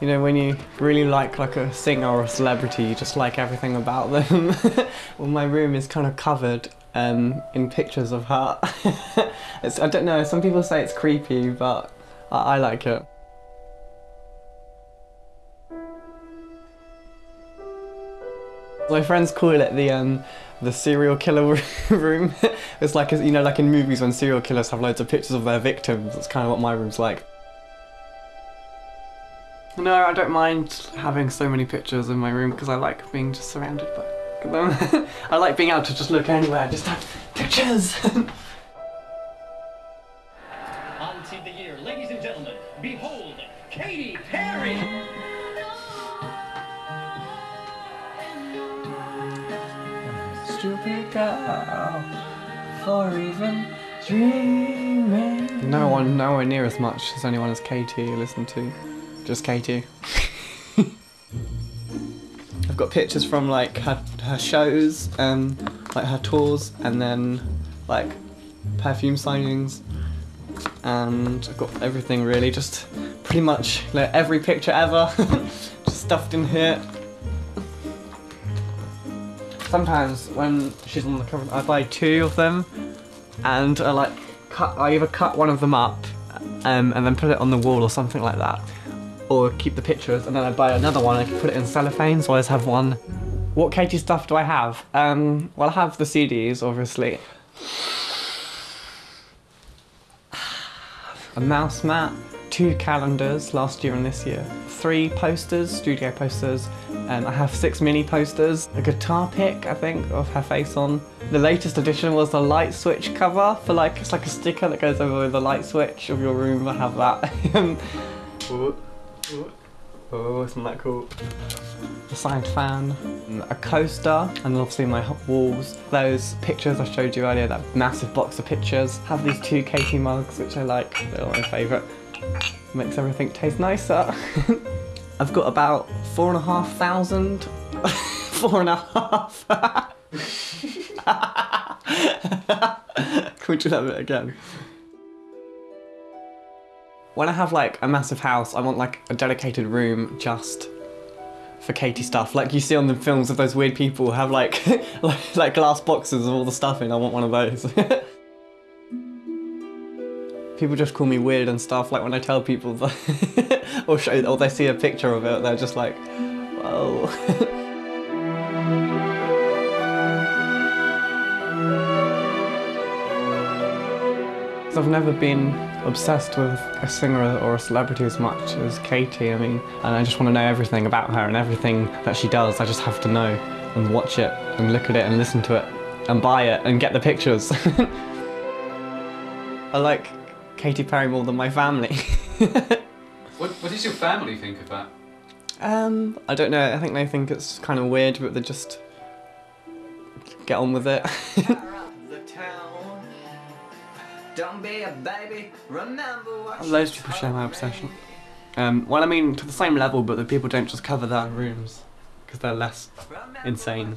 You know, when you really like like a singer or a celebrity, you just like everything about them. well, my room is kind of covered um, in pictures of her. I don't know, some people say it's creepy, but I, I like it. My friends call it the um, the serial killer room. it's like you know, like in movies when serial killers have loads of pictures of their victims. That's kind of what my room's like. No, I don't mind having so many pictures in my room because I like being just surrounded by them. I like being able to just look anywhere, just have pictures. On to the year, ladies and gentlemen, behold, Katy Perry! Stupid girl, for even dreaming. No one, nowhere near as much as anyone as Katy you listen to. Just Katy. I've got pictures from like her, her shows, um, like her tours, and then like perfume signings, and I've got everything really, just pretty much like every picture ever, just stuffed in here. Sometimes when she's on the cover, I buy two of them, and I like cut. I either cut one of them up, um, and then put it on the wall or something like that, or keep the pictures, and then I buy another one. I can put it in cellophane, so I just have one. What Katy stuff do I have? Um, well, I have the CDs, obviously. A mouse mat, two calendars last year and this year, three posters, studio posters. Um, I have six mini posters, a guitar pick, I think, of her face on. The latest addition was the light switch cover for like, it's like a sticker that goes over the light switch of your room. I have that. oh, isn't that cool? A signed fan, mm, a coaster, and obviously my walls. Those pictures I showed you earlier, that massive box of pictures. Have these two Katy mugs, which I like. They're my favourite. Makes everything taste nicer. I've got about four and a half thousand. four and a half. Can we do that bit again? When I have like a massive house, I want like a dedicated room just for Katy stuff. Like you see on the films of those weird people have like, like, like glass boxes of all the stuff in. I want one of those. people just call me weird and stuff. Like when I tell people that, or show, or they see a picture of it, they're just like, whoa. I've never been obsessed with a singer or a celebrity as much as Katy. I mean, and I just want to know everything about her and everything that she does. I just have to know and watch it and look at it and listen to it and buy it and get the pictures. I like Katy Perry more than my family. What, what does your family think of that? um, I don't know. I think they think it's kind of weird, but they just get on with it. Don't be a baby, remember what Loads of people share my obsession. Um, well, I mean, to the same level, but the people don't just cover their rooms because they're less insane.